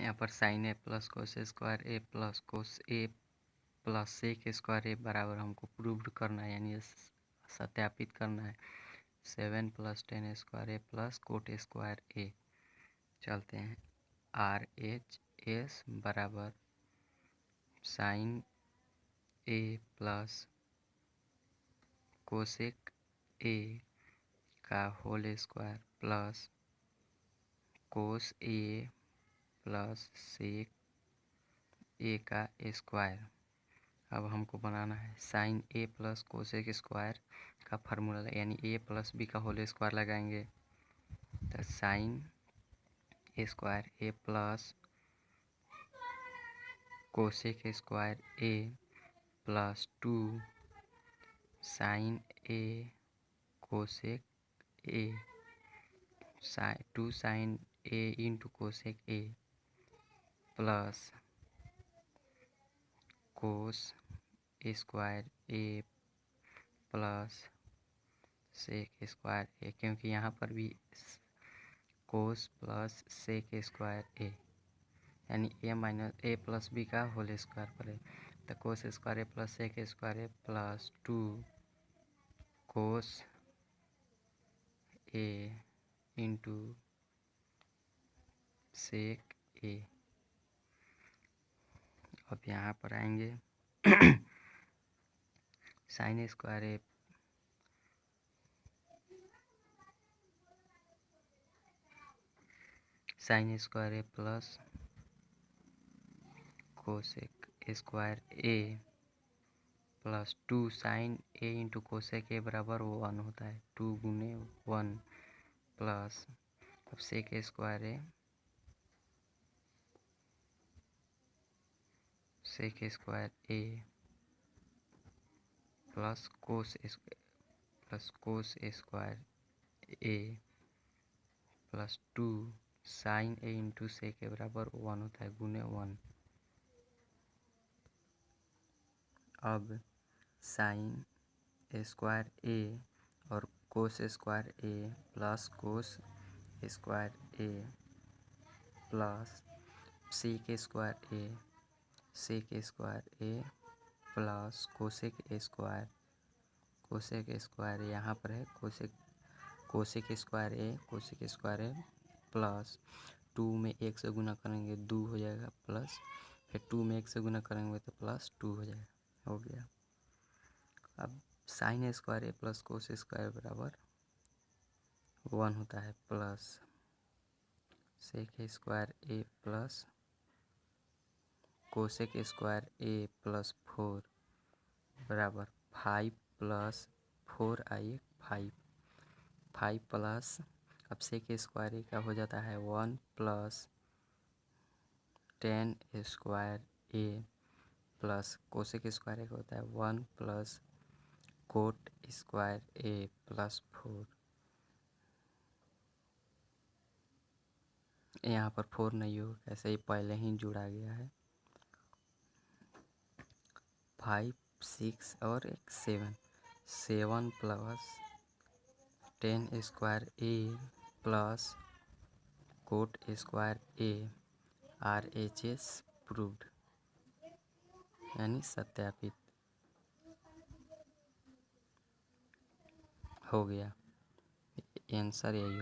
यहाँ पर sine A plus cos square A plus cos A plus sec square A बराबर हमको proved करना है, यानी सत्यापित करना है। Seven plus tan square A plus cot square A चलते हैं। आर एच एस बराबर sine A plus cosec A का whole square plus cos A plus sec, A का स्क्वायर। अब हमको बनाना है sine A plus cosec square का फार्मूला, यानी ए प्लस बी का होल स्क्वायर लगाएँगे। तो sine square, A plus cosec square A plus two. Sine A cosec A two sine A into cosec A. Plus cos square A plus sec square A, क्योंकि यहाँ पर भी कोस plus sec square A, यानी A minus, A plus B का whole square पर है। तो cos square A plus sec square A plus two cos A into sec A. अब यहाँ पर आएँगे। Sine square A sine square A plus cosec square A plus two sine A into cosec A बराबर one होता है। Two गुने one plus अब sec square A sec square A plus cos plus cos square A plus two sine A into से के बराबर one होता है गुने वन अब साइन स्क्वायर ए और cos square A plus cos square A plus C के square A sec square A plus cosec square cosec square यहाँ पर है cosec cosec square A cosec square A plus two में एक से गुना करेंगे दो हो जाएगा प्लस फिर टू में एक से गुना करेंगे तो प्लस टू हो जाएगा, हो गया। अब sine square A plus cos square बराबर वन होता है plus sec square A plus cosec square A plus four बराबर five plus four I five five plus अब सेक स्क्वायर ए का हो जाता है? One plus tan square A plus cosec square A का होता है? One plus cot square A plus four यहाँ पर फोर नहीं होगा, ऐसे ही पहले ही जुड़ा गया है। फाइव, सिक्स और एक seven. Seven plus tan square A plus cot square A R H S proved, यानी सत्यापित हो गया। आंसर यही